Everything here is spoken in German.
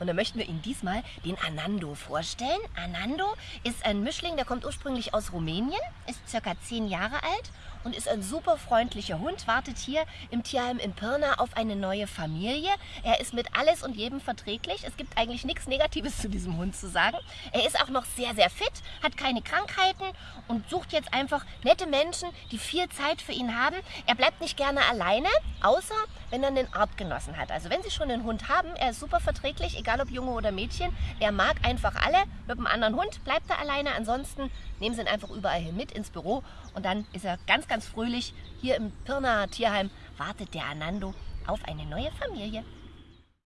Und dann möchten wir Ihnen diesmal den Anando vorstellen. Anando ist ein Mischling, der kommt ursprünglich aus Rumänien, ist circa zehn Jahre alt und ist ein super freundlicher Hund, wartet hier im Tierheim in Pirna auf eine neue Familie. Er ist mit alles und jedem verträglich. Es gibt eigentlich nichts Negatives zu diesem Hund zu sagen. Er ist auch noch sehr, sehr fit, hat keine Krankheiten und sucht jetzt einfach nette Menschen, die viel Zeit für ihn haben. Er bleibt nicht gerne alleine, außer wenn er einen Artgenossen hat. Also wenn Sie schon einen Hund haben, er ist super verträglich, egal ob Junge oder Mädchen. Er mag einfach alle. Mit einem anderen Hund bleibt er alleine. Ansonsten nehmen Sie ihn einfach überall hin mit ins Büro und dann ist er ganz, ganz fröhlich. Hier im Pirna Tierheim wartet der Anando auf eine neue Familie.